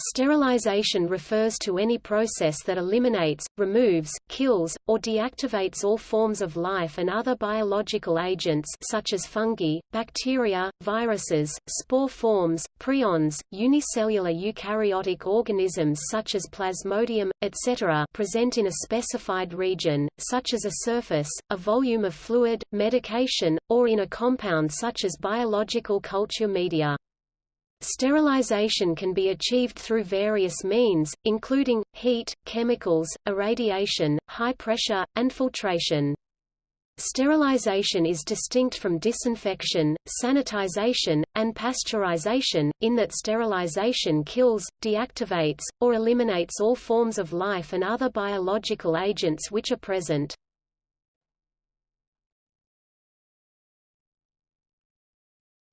Sterilization refers to any process that eliminates, removes, kills, or deactivates all forms of life and other biological agents such as fungi, bacteria, viruses, spore forms, prions, unicellular eukaryotic organisms such as Plasmodium, etc. present in a specified region, such as a surface, a volume of fluid, medication, or in a compound such as biological culture media. Sterilization can be achieved through various means, including, heat, chemicals, irradiation, high pressure, and filtration. Sterilization is distinct from disinfection, sanitization, and pasteurization, in that sterilization kills, deactivates, or eliminates all forms of life and other biological agents which are present.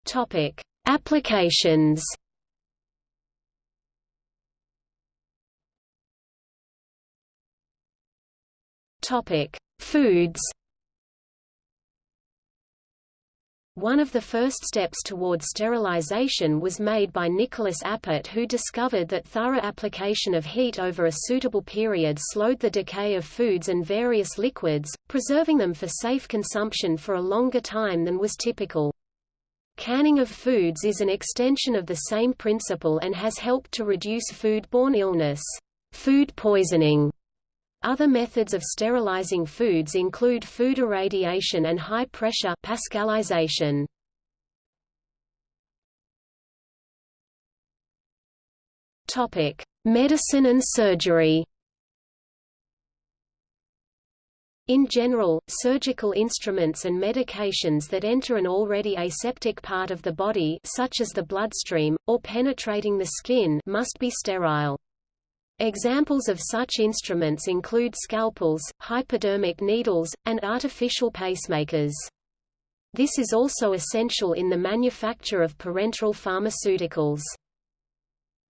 Topic: Applications Topic: Foods. One of the first steps towards sterilization was made by Nicolas Appert who discovered that thorough application of heat over a suitable period slowed the decay of foods and various liquids, preserving them for safe consumption for a longer time than was typical. Canning of foods is an extension of the same principle and has helped to reduce foodborne illness, food poisoning. Other methods of sterilizing foods include food irradiation and high-pressure pascalization. Topic: Medicine and surgery. In general, surgical instruments and medications that enter an already aseptic part of the body such as the bloodstream, or penetrating the skin must be sterile. Examples of such instruments include scalpels, hypodermic needles, and artificial pacemakers. This is also essential in the manufacture of parenteral pharmaceuticals.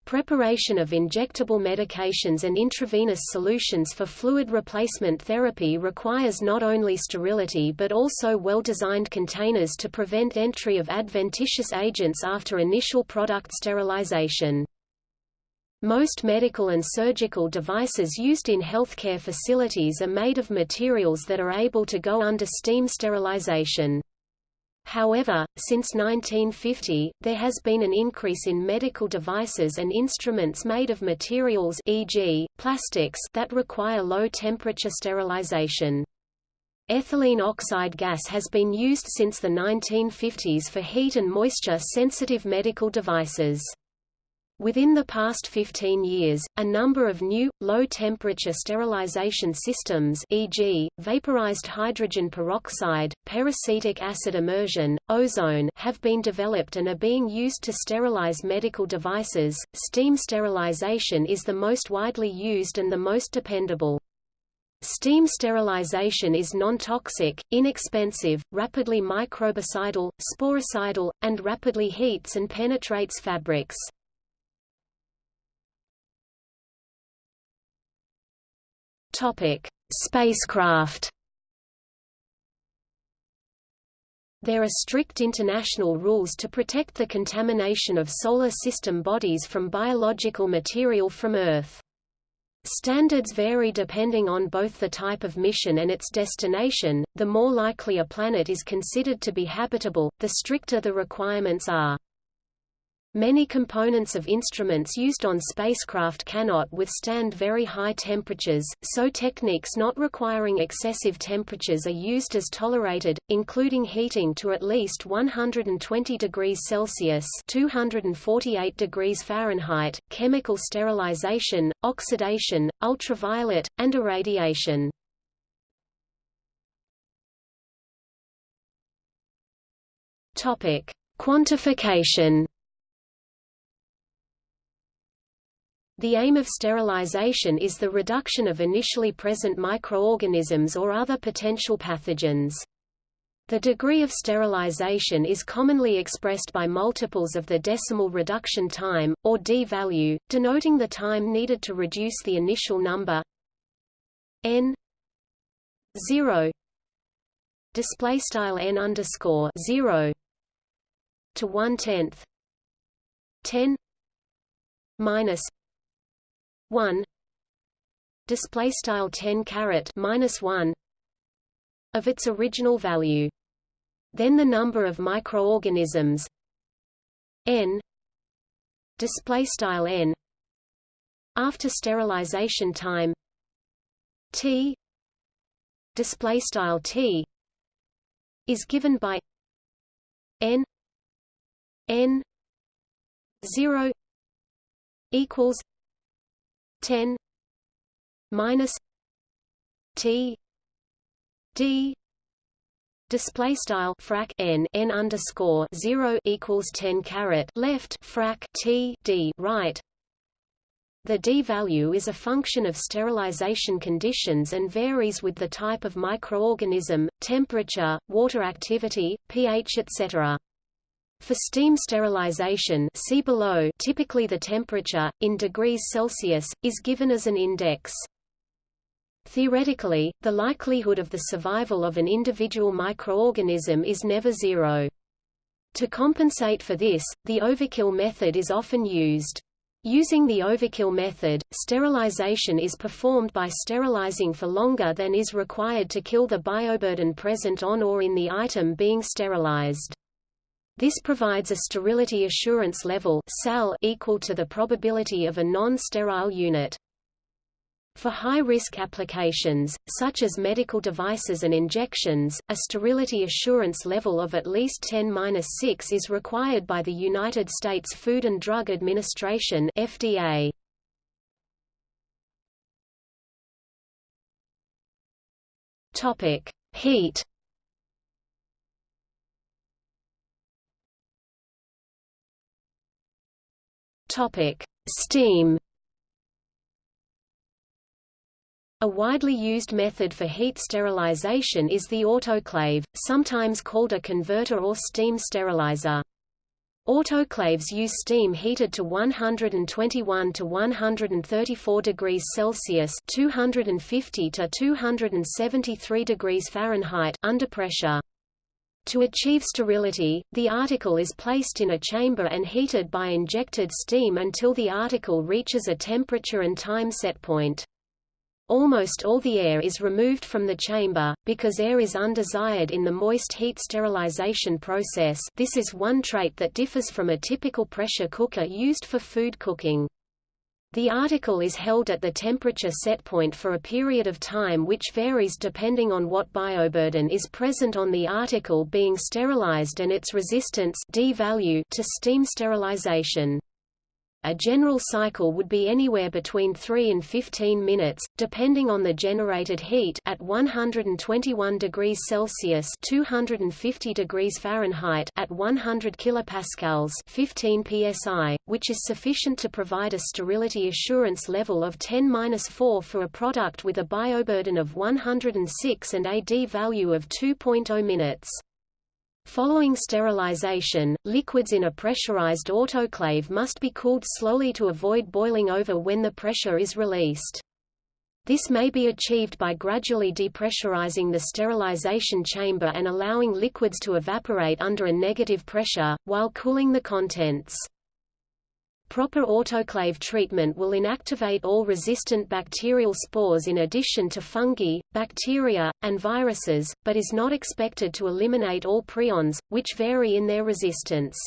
Preparation of injectable medications and intravenous solutions for fluid replacement therapy requires not only sterility but also well-designed containers to prevent entry of adventitious agents after initial product sterilization. Most medical and surgical devices used in healthcare facilities are made of materials that are able to go under steam sterilization. However, since 1950, there has been an increase in medical devices and instruments made of materials e.g., plastics that require low-temperature sterilization. Ethylene oxide gas has been used since the 1950s for heat and moisture-sensitive medical devices. Within the past 15 years, a number of new, low-temperature sterilization systems e.g., vaporized hydrogen peroxide, peracetic acid immersion, ozone have been developed and are being used to sterilize medical devices. Steam sterilization is the most widely used and the most dependable. Steam sterilization is non-toxic, inexpensive, rapidly microbicidal, sporicidal, and rapidly heats and penetrates fabrics. Topic: Spacecraft. There are strict international rules to protect the contamination of Solar System bodies from biological material from Earth. Standards vary depending on both the type of mission and its destination, the more likely a planet is considered to be habitable, the stricter the requirements are. Many components of instruments used on spacecraft cannot withstand very high temperatures, so techniques not requiring excessive temperatures are used as tolerated, including heating to at least 120 degrees Celsius (248 degrees Fahrenheit), chemical sterilization, oxidation, ultraviolet, and irradiation. Topic: Quantification The aim of sterilization is the reduction of initially present microorganisms or other potential pathogens. The degree of sterilization is commonly expressed by multiples of the decimal reduction time, or D value, denoting the time needed to reduce the initial number n 0 display style n underscore 0 to one tenth 10 minus 1 display style 10 caret minus 1 of its original value. Then the number of microorganisms. N. Display style n. After sterilization time. T. Display style t is given by n. N. 0 equals 10 minus t d Display style frac n n underscore zero equals ten caret left frac t d right. The d value is a function of sterilization conditions and varies with the type of microorganism, temperature, water activity, pH etc. For steam sterilization see below, typically the temperature, in degrees Celsius, is given as an index. Theoretically, the likelihood of the survival of an individual microorganism is never zero. To compensate for this, the overkill method is often used. Using the overkill method, sterilization is performed by sterilizing for longer than is required to kill the bioburden present on or in the item being sterilized. This provides a sterility assurance level equal to the probability of a non-sterile unit. For high-risk applications, such as medical devices and injections, a sterility assurance level of at least 10-6 is required by the United States Food and Drug Administration FDA. Heat. Steam. A widely used method for heat sterilization is the autoclave, sometimes called a converter or steam sterilizer. Autoclaves use steam heated to 121 to 134 degrees Celsius (250 to 273 degrees Fahrenheit) under pressure. To achieve sterility, the article is placed in a chamber and heated by injected steam until the article reaches a temperature and time set point. Almost all the air is removed from the chamber, because air is undesired in the moist heat sterilization process this is one trait that differs from a typical pressure cooker used for food cooking. The article is held at the temperature set point for a period of time which varies depending on what bioburden is present on the article being sterilized and its resistance D value to steam sterilization. A general cycle would be anywhere between 3 and 15 minutes, depending on the generated heat at 121 degrees Celsius (250 degrees Fahrenheit) at 100 kilopascals (15 psi), which is sufficient to provide a sterility assurance level of 10-4 for a product with a bioburden of 106 and a D value of 2.0 minutes. Following sterilization, liquids in a pressurized autoclave must be cooled slowly to avoid boiling over when the pressure is released. This may be achieved by gradually depressurizing the sterilization chamber and allowing liquids to evaporate under a negative pressure, while cooling the contents. Proper autoclave treatment will inactivate all resistant bacterial spores in addition to fungi, bacteria, and viruses, but is not expected to eliminate all prions, which vary in their resistance.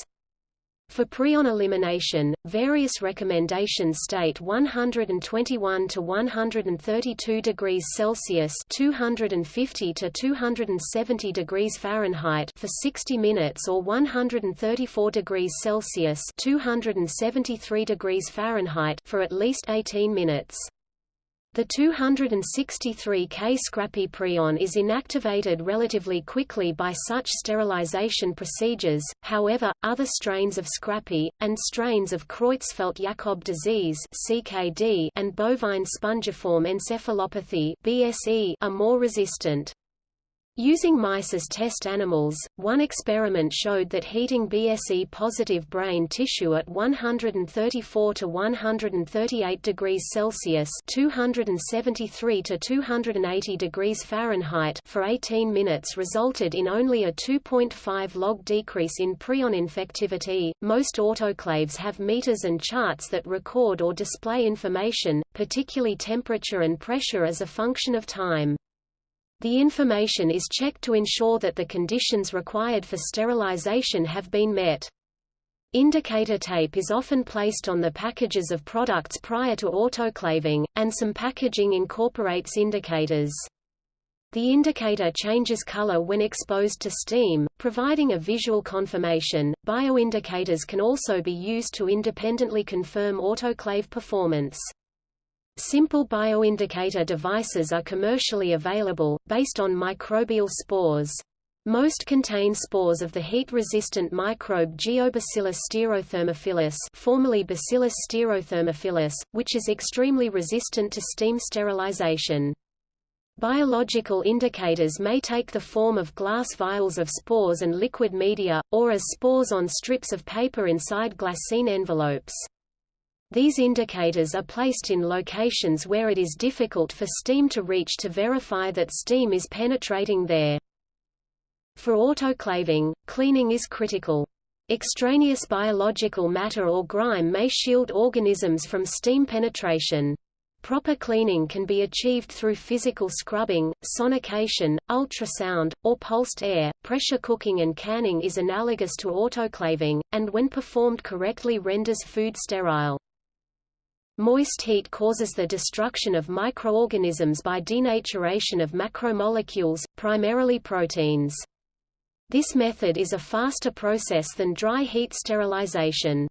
For prion elimination, various recommendations state 121 to 132 degrees Celsius (250 to 270 degrees Fahrenheit) for 60 minutes or 134 degrees Celsius (273 degrees Fahrenheit) for at least 18 minutes. The 263K scrapie prion is inactivated relatively quickly by such sterilization procedures, however, other strains of scrapie, and strains of Creutzfeldt-Jakob disease and bovine spongiform encephalopathy BSE are more resistant. Using mice as test animals, one experiment showed that heating BSE-positive brain tissue at 134 to 138 degrees Celsius (273 to 280 degrees Fahrenheit) for 18 minutes resulted in only a 2.5 log decrease in prion infectivity. Most autoclaves have meters and charts that record or display information, particularly temperature and pressure as a function of time. The information is checked to ensure that the conditions required for sterilization have been met. Indicator tape is often placed on the packages of products prior to autoclaving, and some packaging incorporates indicators. The indicator changes color when exposed to steam, providing a visual confirmation. Bioindicators can also be used to independently confirm autoclave performance. Simple bioindicator devices are commercially available, based on microbial spores. Most contain spores of the heat-resistant microbe Geobacillus stearothermophilus formerly Bacillus stearothermophilus, which is extremely resistant to steam sterilization. Biological indicators may take the form of glass vials of spores and liquid media, or as spores on strips of paper inside glassine envelopes. These indicators are placed in locations where it is difficult for steam to reach to verify that steam is penetrating there. For autoclaving, cleaning is critical. Extraneous biological matter or grime may shield organisms from steam penetration. Proper cleaning can be achieved through physical scrubbing, sonication, ultrasound, or pulsed air. Pressure cooking and canning is analogous to autoclaving, and when performed correctly renders food sterile. Moist heat causes the destruction of microorganisms by denaturation of macromolecules, primarily proteins. This method is a faster process than dry heat sterilization.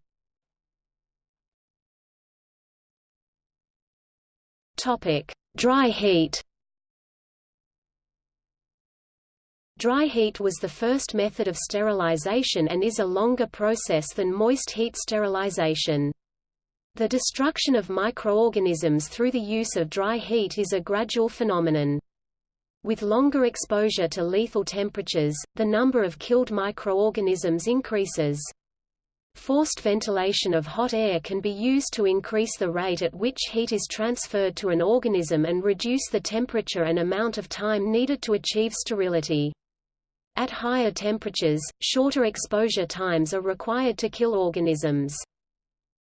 Topic: Dry heat. Dry heat was the first method of sterilization and is a longer process than moist heat sterilization. The destruction of microorganisms through the use of dry heat is a gradual phenomenon. With longer exposure to lethal temperatures, the number of killed microorganisms increases. Forced ventilation of hot air can be used to increase the rate at which heat is transferred to an organism and reduce the temperature and amount of time needed to achieve sterility. At higher temperatures, shorter exposure times are required to kill organisms.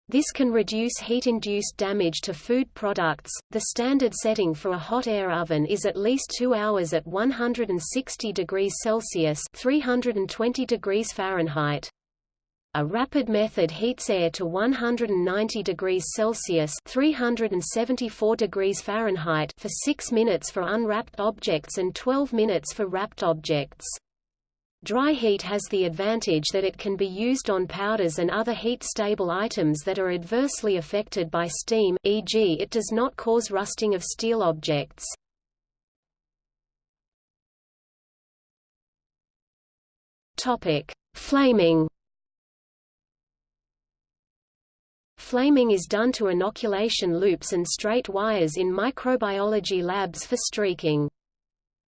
This can reduce heat-induced damage to food products. The standard setting for a hot air oven is at least 2 hours at 160 degrees Celsius (320 degrees Fahrenheit). A rapid method heats air to 190 degrees Celsius (374 degrees Fahrenheit) for 6 minutes for unwrapped objects and 12 minutes for wrapped objects. Dry heat has the advantage that it can be used on powders and other heat-stable items that are adversely affected by steam, e.g. it does not cause rusting of steel objects. Flaming Flaming is done to inoculation loops and straight wires in microbiology labs for streaking.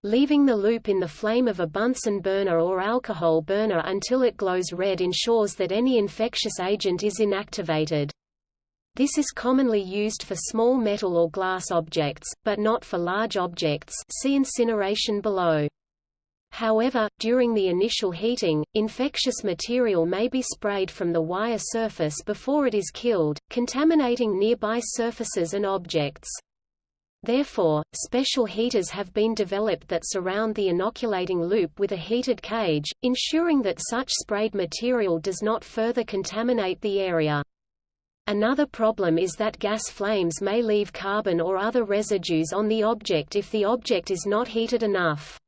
Leaving the loop in the flame of a Bunsen burner or alcohol burner until it glows red ensures that any infectious agent is inactivated. This is commonly used for small metal or glass objects, but not for large objects see incineration below. However, during the initial heating, infectious material may be sprayed from the wire surface before it is killed, contaminating nearby surfaces and objects. Therefore, special heaters have been developed that surround the inoculating loop with a heated cage, ensuring that such sprayed material does not further contaminate the area. Another problem is that gas flames may leave carbon or other residues on the object if the object is not heated enough.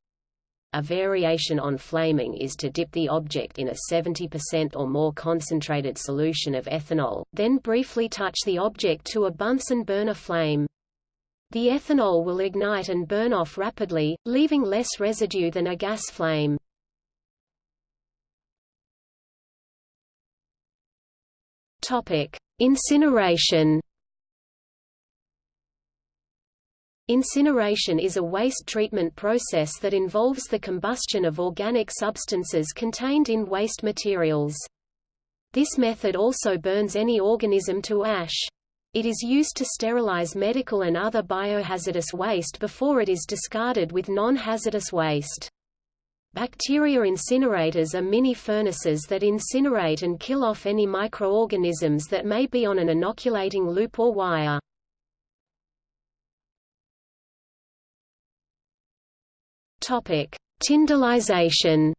A variation on flaming is to dip the object in a 70% or more concentrated solution of ethanol, then briefly touch the object to a Bunsen burner flame. The ethanol will ignite and burn off rapidly, leaving less residue than a gas flame. Topic: Incineration. Incineration is a waste treatment process that involves the combustion of organic substances contained in waste materials. This method also burns any organism to ash. It is used to sterilize medical and other biohazardous waste before it is discarded with non-hazardous waste. Bacteria incinerators are mini furnaces that incinerate and kill off any microorganisms that may be on an inoculating loop or wire. Topic: Tyndallization.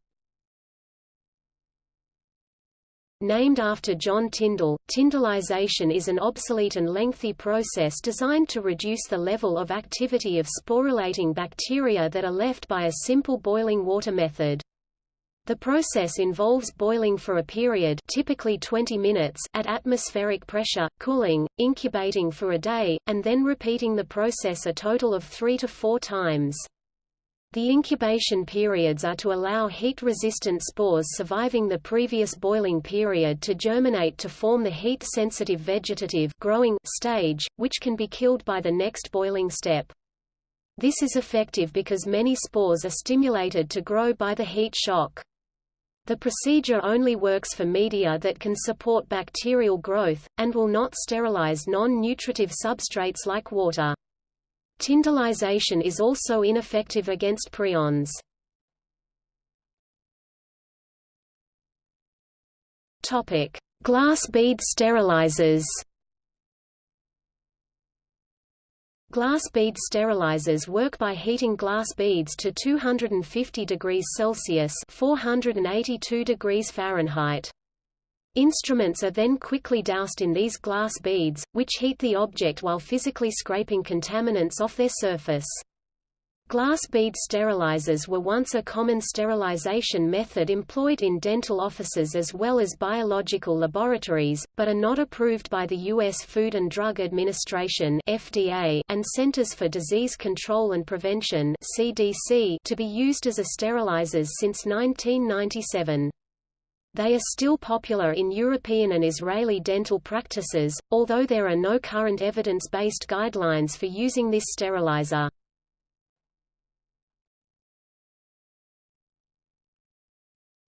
Named after John Tyndall, tyndallization is an obsolete and lengthy process designed to reduce the level of activity of sporulating bacteria that are left by a simple boiling water method. The process involves boiling for a period typically 20 minutes at atmospheric pressure, cooling, incubating for a day, and then repeating the process a total of three to four times. The incubation periods are to allow heat-resistant spores surviving the previous boiling period to germinate to form the heat-sensitive vegetative growing stage, which can be killed by the next boiling step. This is effective because many spores are stimulated to grow by the heat shock. The procedure only works for media that can support bacterial growth, and will not sterilize non-nutritive substrates like water. Tyndallization is also ineffective against prions. Topic: Glass bead sterilizers. Glass bead sterilizers work by heating glass beads to 250 degrees Celsius (482 degrees Fahrenheit). Instruments are then quickly doused in these glass beads, which heat the object while physically scraping contaminants off their surface. Glass bead sterilizers were once a common sterilization method employed in dental offices as well as biological laboratories, but are not approved by the U.S. Food and Drug Administration (FDA) and Centers for Disease Control and Prevention (CDC) to be used as a sterilizers since 1997. They are still popular in European and Israeli dental practices, although there are no current evidence-based guidelines for using this sterilizer.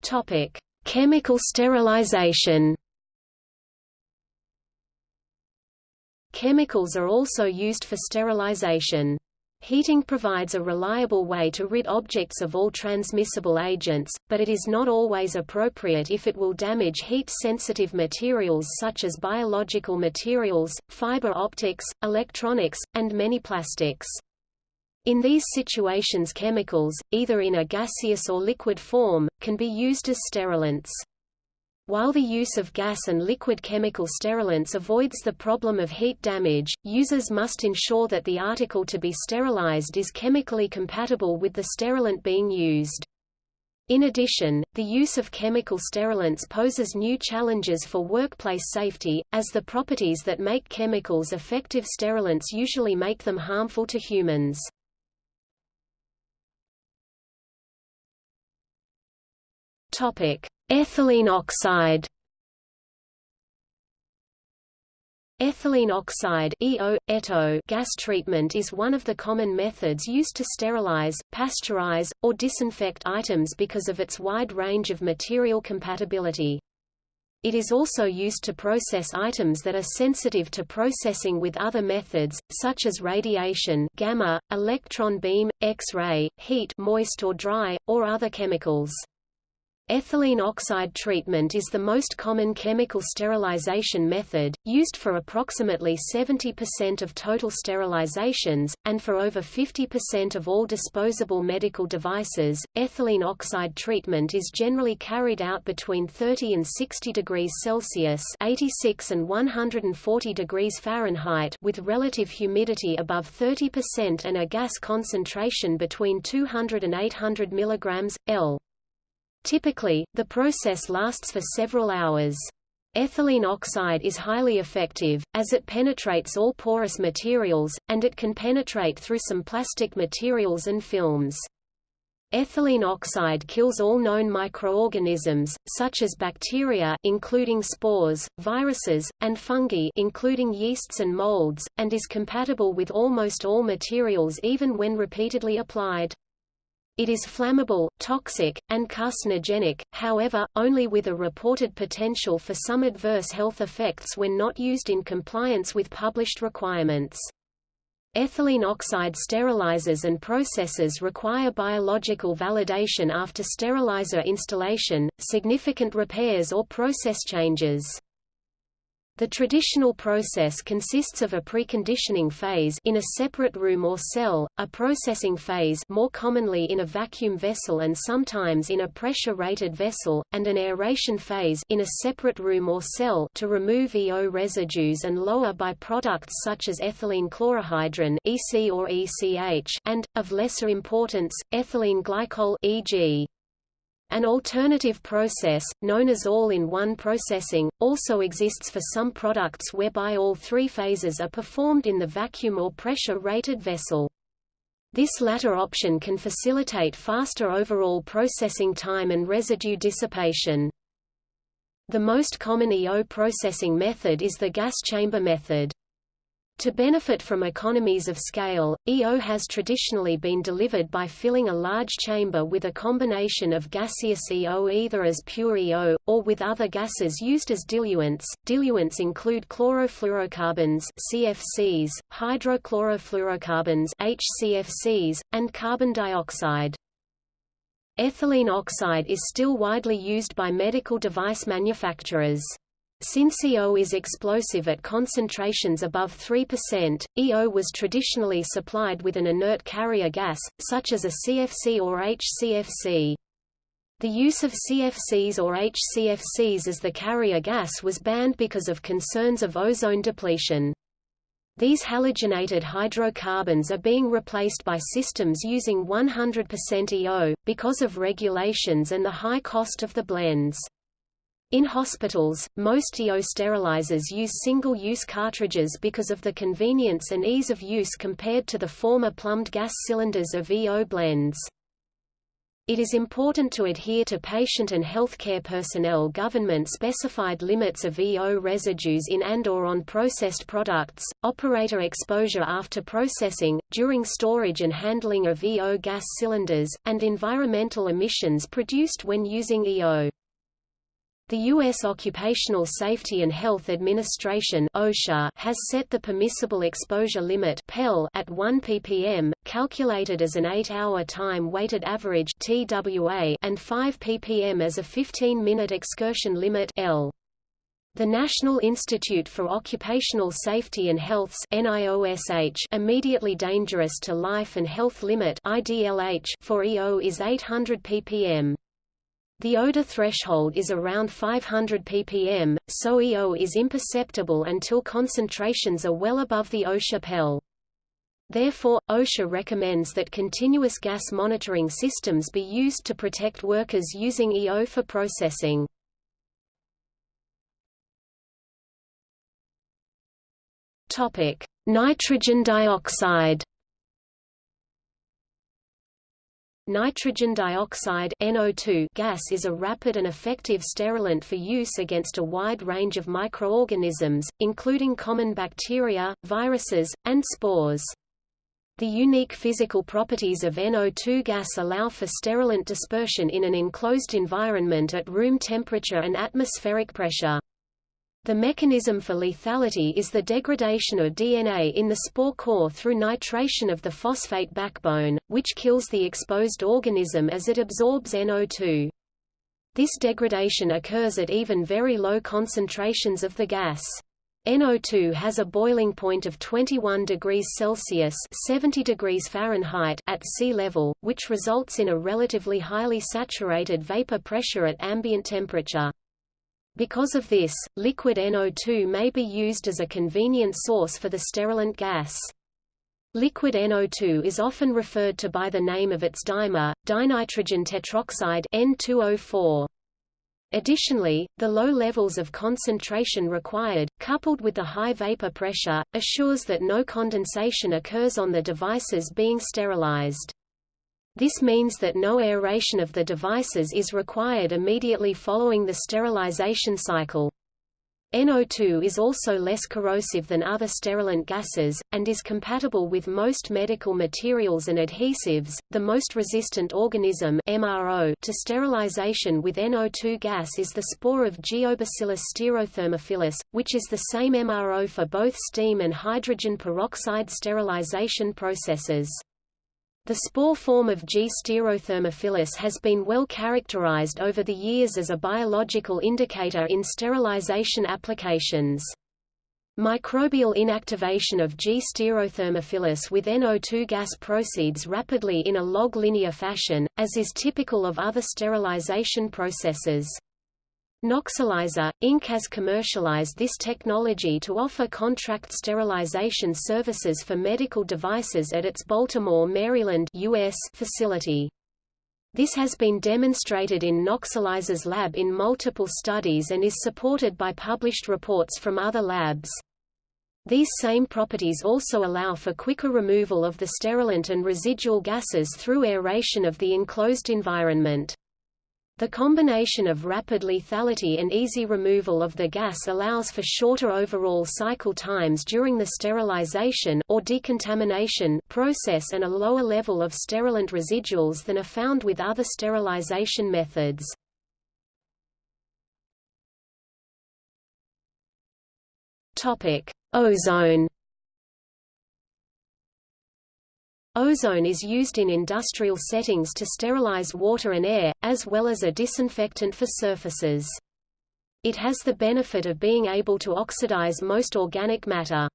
Topic: Chemical sterilization. Chemicals are also used for sterilization. Heating provides a reliable way to rid objects of all transmissible agents, but it is not always appropriate if it will damage heat-sensitive materials such as biological materials, fiber optics, electronics, and many plastics. In these situations chemicals, either in a gaseous or liquid form, can be used as sterilants. While the use of gas and liquid chemical sterilants avoids the problem of heat damage, users must ensure that the article to be sterilized is chemically compatible with the sterilant being used. In addition, the use of chemical sterilants poses new challenges for workplace safety, as the properties that make chemicals effective sterilants usually make them harmful to humans. Topic: Ethylene oxide. Ethylene oxide EO, ETO gas treatment is one of the common methods used to sterilize, pasteurize, or disinfect items because of its wide range of material compatibility. It is also used to process items that are sensitive to processing with other methods, such as radiation gamma, electron beam, X-ray, heat moist or dry, or other chemicals. Ethylene oxide treatment is the most common chemical sterilization method, used for approximately 70% of total sterilizations, and for over 50% of all disposable medical devices. Ethylene oxide treatment is generally carried out between 30 and 60 degrees Celsius (86 and 140 degrees Fahrenheit) with relative humidity above 30% and a gas concentration between 200 and 800 mg L. Typically, the process lasts for several hours. Ethylene oxide is highly effective, as it penetrates all porous materials, and it can penetrate through some plastic materials and films. Ethylene oxide kills all known microorganisms, such as bacteria including spores, viruses, and fungi including yeasts and molds, and is compatible with almost all materials even when repeatedly applied. It is flammable, toxic, and carcinogenic, however, only with a reported potential for some adverse health effects when not used in compliance with published requirements. Ethylene oxide sterilizers and processes require biological validation after sterilizer installation, significant repairs or process changes. The traditional process consists of a preconditioning phase in a separate room or cell, a processing phase more commonly in a vacuum vessel and sometimes in a pressure-rated vessel, and an aeration phase in a separate room or cell to remove EO residues and lower byproducts such as ethylene chlorohydrin EC or ECH and, of lesser importance, ethylene glycol e.g. An alternative process, known as all-in-one processing, also exists for some products whereby all three phases are performed in the vacuum or pressure-rated vessel. This latter option can facilitate faster overall processing time and residue dissipation. The most common EO processing method is the gas chamber method. To benefit from economies of scale, EO has traditionally been delivered by filling a large chamber with a combination of gaseous EO either as pure EO, or with other gases used as diluents. Diluents include chlorofluorocarbons CFCs, hydrochlorofluorocarbons HCFCs, and carbon dioxide. Ethylene oxide is still widely used by medical device manufacturers. Since EO is explosive at concentrations above 3%, EO was traditionally supplied with an inert carrier gas, such as a CFC or HCFC. The use of CFCs or HCFCs as the carrier gas was banned because of concerns of ozone depletion. These halogenated hydrocarbons are being replaced by systems using 100% EO, because of regulations and the high cost of the blends. In hospitals, most EO sterilizers use single-use cartridges because of the convenience and ease of use compared to the former plumbed gas cylinders of EO blends. It is important to adhere to patient and healthcare personnel government-specified limits of EO residues in and or on processed products, operator exposure after processing, during storage and handling of EO gas cylinders, and environmental emissions produced when using EO. The U.S. Occupational Safety and Health Administration OSHA has set the permissible exposure limit (PEL) at 1 ppm, calculated as an 8-hour time-weighted average TWA and 5 ppm as a 15-minute excursion limit L. The National Institute for Occupational Safety and Health's NIOSH immediately dangerous to life and health limit IDLH for EO is 800 ppm. The odor threshold is around 500 ppm, so EO is imperceptible until concentrations are well above the OSHA PEL. Therefore, OSHA recommends that continuous gas monitoring systems be used to protect workers using EO for processing. Nitrogen dioxide Nitrogen dioxide NO2 gas is a rapid and effective sterilant for use against a wide range of microorganisms, including common bacteria, viruses, and spores. The unique physical properties of NO2 gas allow for sterilant dispersion in an enclosed environment at room temperature and atmospheric pressure. The mechanism for lethality is the degradation of DNA in the spore core through nitration of the phosphate backbone, which kills the exposed organism as it absorbs NO2. This degradation occurs at even very low concentrations of the gas. NO2 has a boiling point of 21 degrees Celsius 70 degrees Fahrenheit at sea level, which results in a relatively highly saturated vapor pressure at ambient temperature. Because of this, liquid NO2 may be used as a convenient source for the sterilant gas. Liquid NO2 is often referred to by the name of its dimer, dinitrogen tetroxide N2O4. Additionally, the low levels of concentration required, coupled with the high vapor pressure, assures that no condensation occurs on the devices being sterilized. This means that no aeration of the devices is required immediately following the sterilization cycle. NO2 is also less corrosive than other sterilant gases, and is compatible with most medical materials and adhesives. The most resistant organism MRO to sterilization with NO2 gas is the spore of Geobacillus stearothermophilus, which is the same MRO for both steam and hydrogen peroxide sterilization processes. The spore form of G. stearothermophilus has been well characterized over the years as a biological indicator in sterilization applications. Microbial inactivation of G. stearothermophilus with NO2 gas proceeds rapidly in a log linear fashion, as is typical of other sterilization processes. Noxelizer, Inc. has commercialized this technology to offer contract sterilization services for medical devices at its Baltimore, Maryland US facility. This has been demonstrated in Noxelizer's lab in multiple studies and is supported by published reports from other labs. These same properties also allow for quicker removal of the sterilant and residual gases through aeration of the enclosed environment. The combination of rapid lethality and easy removal of the gas allows for shorter overall cycle times during the sterilization or decontamination process and a lower level of sterilant residuals than are found with other sterilization methods. Topic: Ozone Ozone is used in industrial settings to sterilize water and air, as well as a disinfectant for surfaces. It has the benefit of being able to oxidize most organic matter.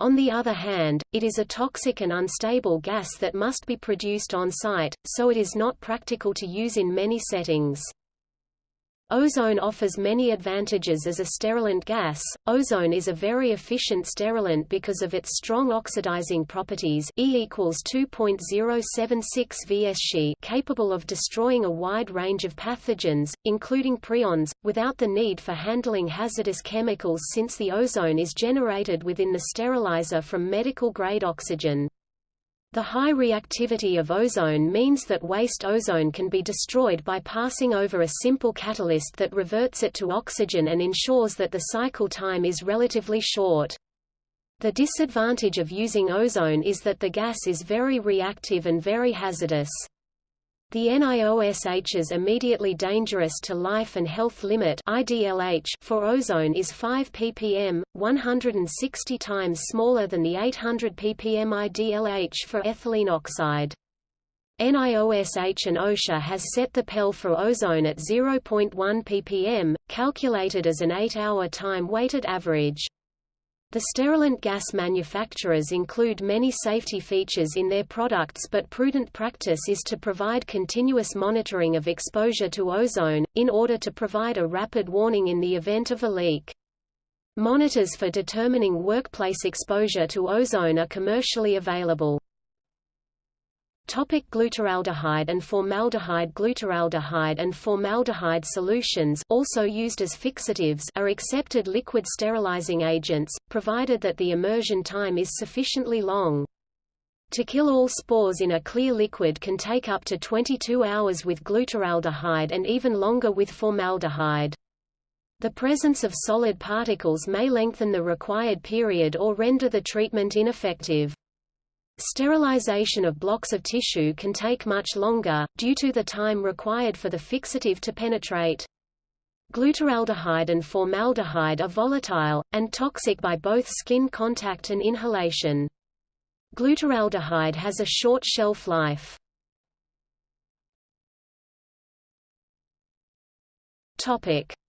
On the other hand, it is a toxic and unstable gas that must be produced on site, so it is not practical to use in many settings. Ozone offers many advantages as a sterilant gas. Ozone is a very efficient sterilant because of its strong oxidizing properties E equals 2.076 vSc capable of destroying a wide range of pathogens, including prions, without the need for handling hazardous chemicals since the ozone is generated within the sterilizer from medical-grade oxygen. The high reactivity of ozone means that waste ozone can be destroyed by passing over a simple catalyst that reverts it to oxygen and ensures that the cycle time is relatively short. The disadvantage of using ozone is that the gas is very reactive and very hazardous. The NIOSH's immediately dangerous to life and health limit IDLH for ozone is 5 ppm, 160 times smaller than the 800 ppm IDLH for ethylene oxide. NIOSH and OSHA has set the PEL for ozone at 0.1 ppm, calculated as an 8-hour time-weighted average. The sterilant gas manufacturers include many safety features in their products but prudent practice is to provide continuous monitoring of exposure to ozone, in order to provide a rapid warning in the event of a leak. Monitors for determining workplace exposure to ozone are commercially available. Topic glutaraldehyde and formaldehyde Glutaraldehyde and formaldehyde solutions also used as fixatives are accepted liquid sterilizing agents, provided that the immersion time is sufficiently long. To kill all spores in a clear liquid can take up to 22 hours with glutaraldehyde and even longer with formaldehyde. The presence of solid particles may lengthen the required period or render the treatment ineffective. Sterilization of blocks of tissue can take much longer, due to the time required for the fixative to penetrate. Glutaraldehyde and formaldehyde are volatile, and toxic by both skin contact and inhalation. Glutaraldehyde has a short shelf life.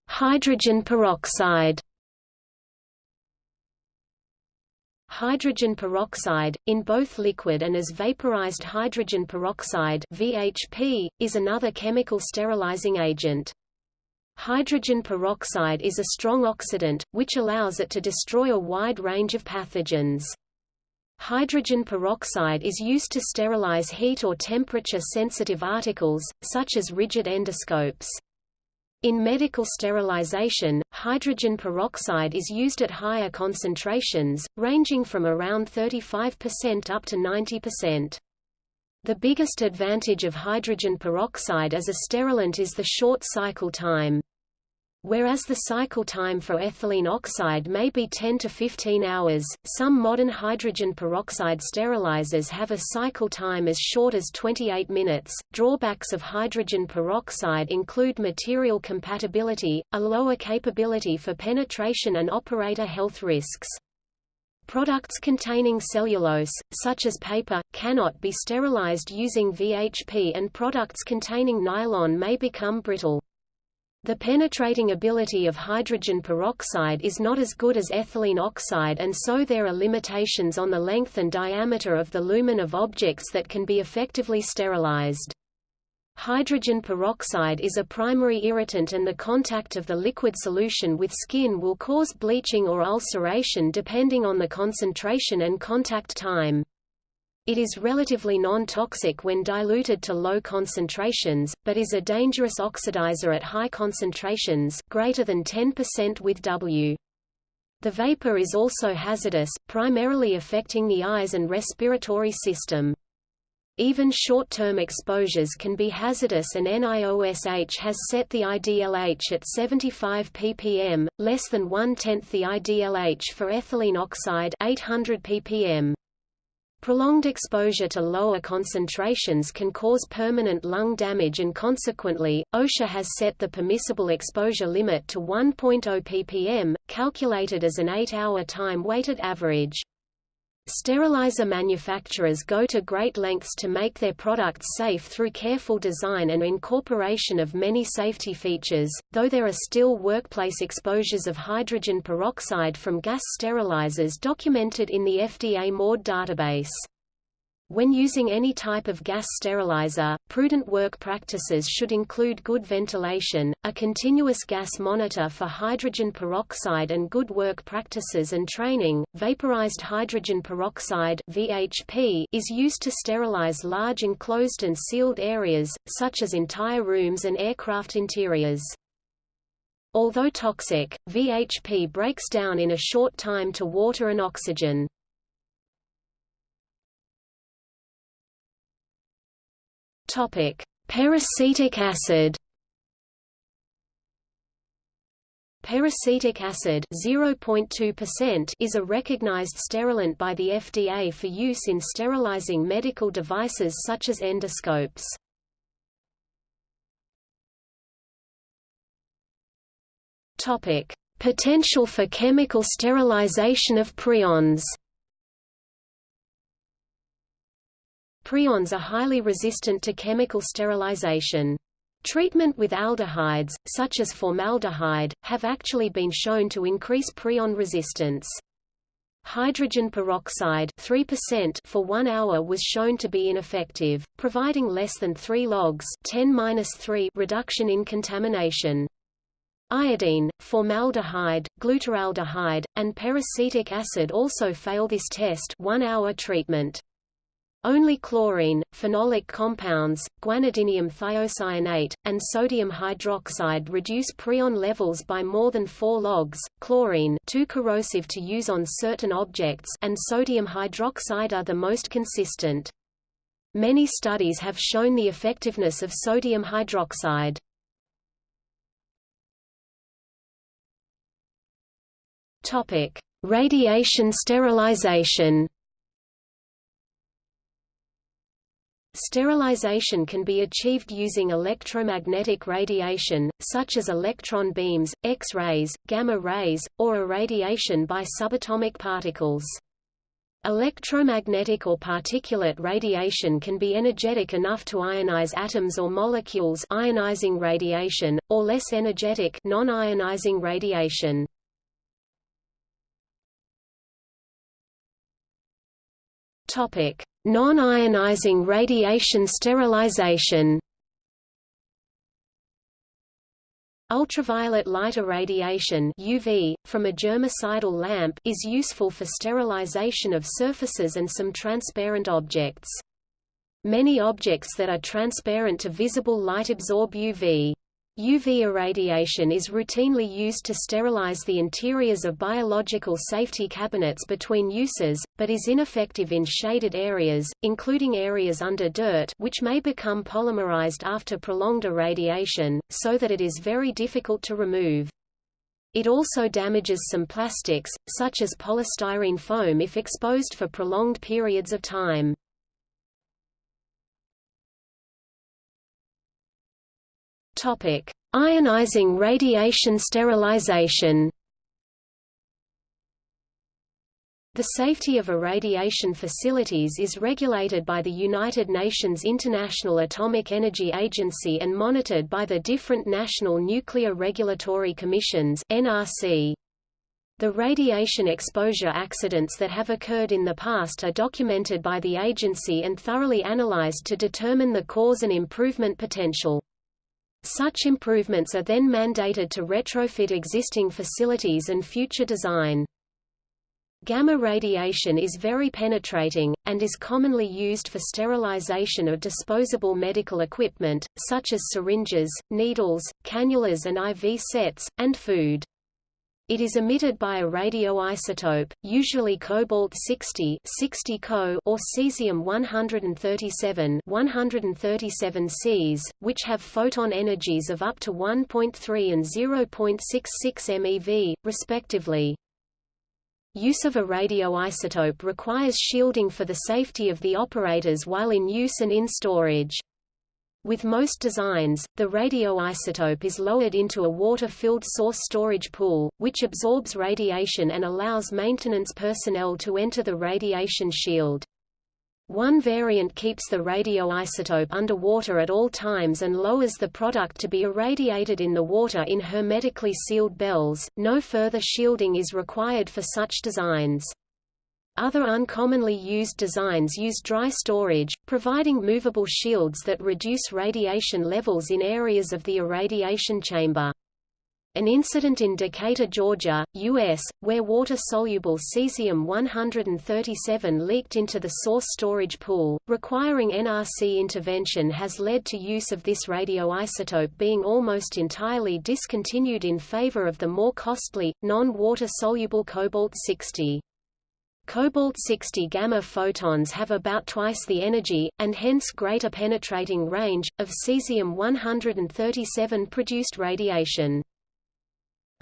Hydrogen peroxide Hydrogen peroxide, in both liquid and as vaporized hydrogen peroxide VHP, is another chemical sterilizing agent. Hydrogen peroxide is a strong oxidant, which allows it to destroy a wide range of pathogens. Hydrogen peroxide is used to sterilize heat or temperature-sensitive articles, such as rigid endoscopes. In medical sterilization, hydrogen peroxide is used at higher concentrations, ranging from around 35% up to 90%. The biggest advantage of hydrogen peroxide as a sterilant is the short cycle time. Whereas the cycle time for ethylene oxide may be 10 to 15 hours, some modern hydrogen peroxide sterilizers have a cycle time as short as 28 minutes. Drawbacks of hydrogen peroxide include material compatibility, a lower capability for penetration and operator health risks. Products containing cellulose, such as paper, cannot be sterilized using VHP and products containing nylon may become brittle. The penetrating ability of hydrogen peroxide is not as good as ethylene oxide and so there are limitations on the length and diameter of the lumen of objects that can be effectively sterilized. Hydrogen peroxide is a primary irritant and the contact of the liquid solution with skin will cause bleaching or ulceration depending on the concentration and contact time. It is relatively non-toxic when diluted to low concentrations, but is a dangerous oxidizer at high concentrations greater than 10% with W. The vapor is also hazardous, primarily affecting the eyes and respiratory system. Even short-term exposures can be hazardous and NIOSH has set the IDLH at 75 ppm, less than one-tenth the IDLH for ethylene oxide 800 ppm. Prolonged exposure to lower concentrations can cause permanent lung damage and consequently, OSHA has set the permissible exposure limit to 1.0 ppm, calculated as an 8-hour time-weighted average. Sterilizer manufacturers go to great lengths to make their products safe through careful design and incorporation of many safety features, though there are still workplace exposures of hydrogen peroxide from gas sterilizers documented in the FDA MAUDE database. When using any type of gas sterilizer, prudent work practices should include good ventilation, a continuous gas monitor for hydrogen peroxide and good work practices and training. Vaporized hydrogen peroxide (VHP) is used to sterilize large enclosed and sealed areas, such as entire rooms and aircraft interiors. Although toxic, VHP breaks down in a short time to water and oxygen. Topic: Peracetic acid. Peracetic acid 0.2% is a recognized sterilant by the FDA for use in sterilizing medical devices such as endoscopes. Potential for chemical sterilization of prions. Prions are highly resistant to chemical sterilization. Treatment with aldehydes, such as formaldehyde, have actually been shown to increase prion resistance. Hydrogen peroxide 3% for one hour was shown to be ineffective, providing less than 3 logs 10 reduction in contamination. Iodine, formaldehyde, glutaraldehyde, and peracetic acid also fail this test one-hour treatment. Only chlorine, phenolic compounds, guanidinium thiocyanate, and sodium hydroxide reduce prion levels by more than 4 logs. Chlorine, too corrosive to use on certain objects, and sodium hydroxide are the most consistent. Many studies have shown the effectiveness of sodium hydroxide. Topic: Radiation sterilization. Sterilization can be achieved using electromagnetic radiation, such as electron beams, X-rays, gamma rays, or irradiation by subatomic particles. Electromagnetic or particulate radiation can be energetic enough to ionize atoms or molecules ionizing radiation, or less energetic non-ionizing radiation. Topic: Non-ionizing radiation sterilization. Ultraviolet light irradiation UV, from a germicidal lamp is useful for sterilization of surfaces and some transparent objects. Many objects that are transparent to visible light absorb UV. UV irradiation is routinely used to sterilize the interiors of biological safety cabinets between uses, but is ineffective in shaded areas, including areas under dirt which may become polymerized after prolonged irradiation, so that it is very difficult to remove. It also damages some plastics, such as polystyrene foam if exposed for prolonged periods of time. Topic: Ionizing radiation sterilization. The safety of irradiation facilities is regulated by the United Nations International Atomic Energy Agency and monitored by the different national nuclear regulatory commissions (NRC). The radiation exposure accidents that have occurred in the past are documented by the agency and thoroughly analyzed to determine the cause and improvement potential. Such improvements are then mandated to retrofit existing facilities and future design. Gamma radiation is very penetrating, and is commonly used for sterilization of disposable medical equipment, such as syringes, needles, cannulas and IV sets, and food. It is emitted by a radioisotope, usually cobalt-60 60 Co or cesium-137 137 Cs, which have photon energies of up to 1.3 and 0.66 MeV, respectively. Use of a radioisotope requires shielding for the safety of the operators while in use and in storage. With most designs, the radioisotope is lowered into a water-filled source storage pool, which absorbs radiation and allows maintenance personnel to enter the radiation shield. One variant keeps the radioisotope underwater at all times and lowers the product to be irradiated in the water in hermetically sealed bells. No further shielding is required for such designs. Other uncommonly used designs use dry storage, providing movable shields that reduce radiation levels in areas of the irradiation chamber. An incident in Decatur, Georgia, U.S., where water-soluble cesium-137 leaked into the source storage pool, requiring NRC intervention has led to use of this radioisotope being almost entirely discontinued in favor of the more costly, non-water-soluble cobalt-60. Cobalt-60 gamma photons have about twice the energy, and hence greater penetrating range, of cesium-137 produced radiation.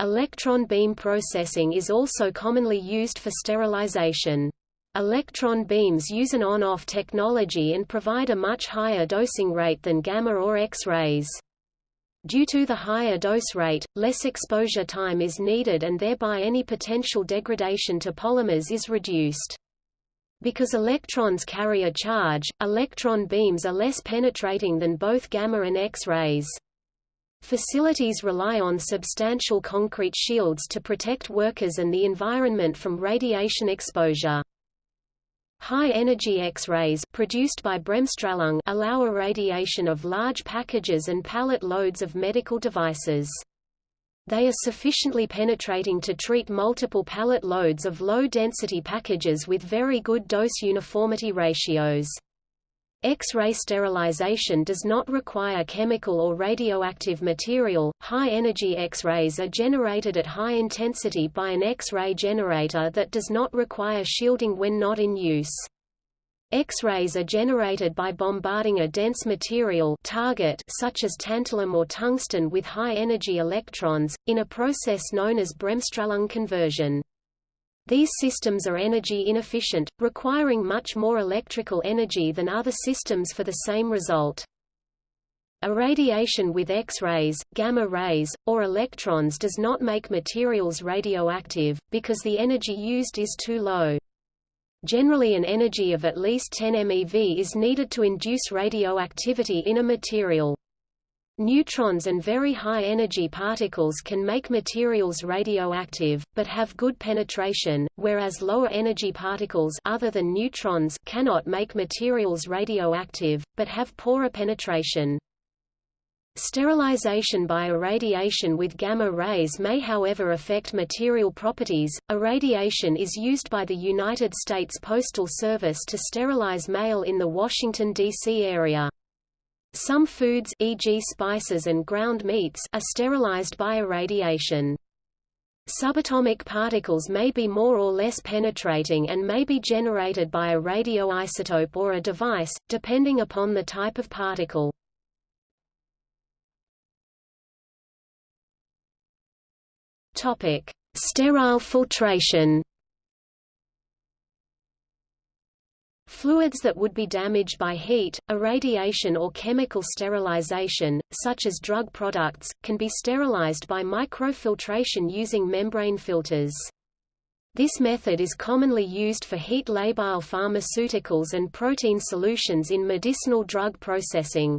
Electron beam processing is also commonly used for sterilization. Electron beams use an on-off technology and provide a much higher dosing rate than gamma or X-rays. Due to the higher dose rate, less exposure time is needed and thereby any potential degradation to polymers is reduced. Because electrons carry a charge, electron beams are less penetrating than both gamma and X-rays. Facilities rely on substantial concrete shields to protect workers and the environment from radiation exposure. High-energy X-rays produced by Bremsstrahlung allow irradiation of large packages and pallet loads of medical devices. They are sufficiently penetrating to treat multiple pallet loads of low-density packages with very good dose uniformity ratios. X-ray sterilization does not require chemical or radioactive material. High-energy X-rays are generated at high intensity by an X-ray generator that does not require shielding when not in use. X-rays are generated by bombarding a dense material target such as tantalum or tungsten with high-energy electrons, in a process known as Bremsstrahlung conversion. These systems are energy inefficient, requiring much more electrical energy than other systems for the same result. Irradiation with X-rays, gamma rays, or electrons does not make materials radioactive, because the energy used is too low. Generally an energy of at least 10 MeV is needed to induce radioactivity in a material. Neutrons and very high-energy particles can make materials radioactive, but have good penetration, whereas lower-energy particles other than neutrons cannot make materials radioactive, but have poorer penetration. Sterilization by irradiation with gamma rays may however affect material properties. Irradiation is used by the United States Postal Service to sterilize mail in the Washington, D.C. area. Some foods e.g. spices and ground meats are sterilized by irradiation. Subatomic particles may be more or less penetrating and may be generated by a radioisotope or a device, depending upon the type of particle. Topic: Sterile filtration. Fluids that would be damaged by heat, irradiation or chemical sterilization, such as drug products, can be sterilized by microfiltration using membrane filters. This method is commonly used for heat-labile pharmaceuticals and protein solutions in medicinal drug processing.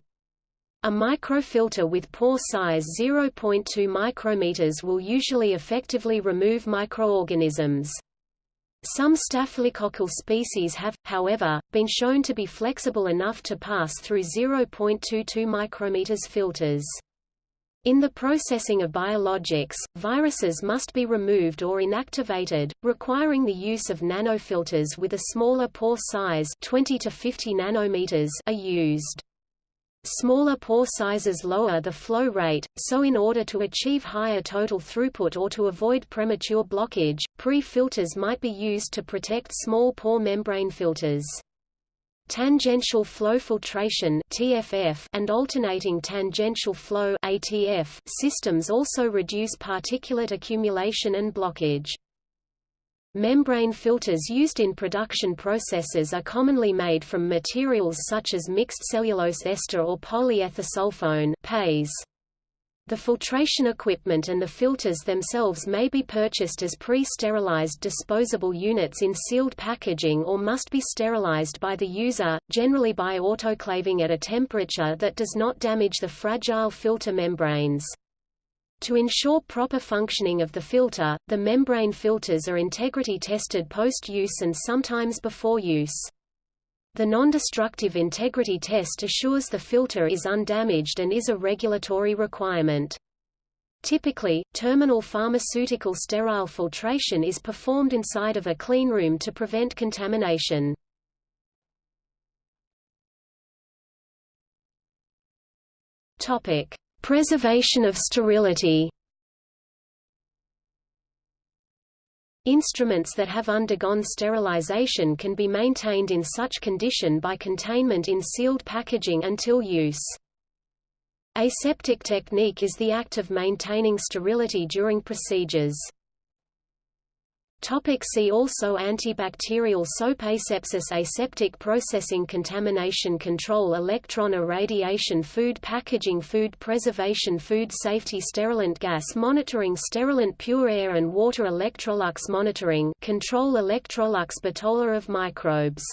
A microfilter with pore size 0.2 micrometers will usually effectively remove microorganisms. Some staphylococcal species have, however, been shown to be flexible enough to pass through 0.22 micrometers filters. In the processing of biologics, viruses must be removed or inactivated, requiring the use of nanofilters with a smaller pore size 20 to 50 nanometers are used. Smaller pore sizes lower the flow rate, so in order to achieve higher total throughput or to avoid premature blockage, pre-filters might be used to protect small pore membrane filters. Tangential flow filtration (TFF) and alternating tangential flow (ATF) systems also reduce particulate accumulation and blockage. Membrane filters used in production processes are commonly made from materials such as mixed cellulose ester or polyethersulfone. The filtration equipment and the filters themselves may be purchased as pre-sterilized disposable units in sealed packaging or must be sterilized by the user, generally by autoclaving at a temperature that does not damage the fragile filter membranes. To ensure proper functioning of the filter, the membrane filters are integrity tested post-use and sometimes before use. The non-destructive integrity test assures the filter is undamaged and is a regulatory requirement. Typically, terminal pharmaceutical sterile filtration is performed inside of a cleanroom to prevent contamination. Topic: Preservation of sterility Instruments that have undergone sterilization can be maintained in such condition by containment in sealed packaging until use. Aseptic technique is the act of maintaining sterility during procedures. Topic see also Antibacterial soap Asepsis Aseptic processing Contamination control Electron irradiation Food packaging Food preservation Food safety Sterilant gas monitoring Sterilant pure air and water Electrolux monitoring control Electrolux Batola of microbes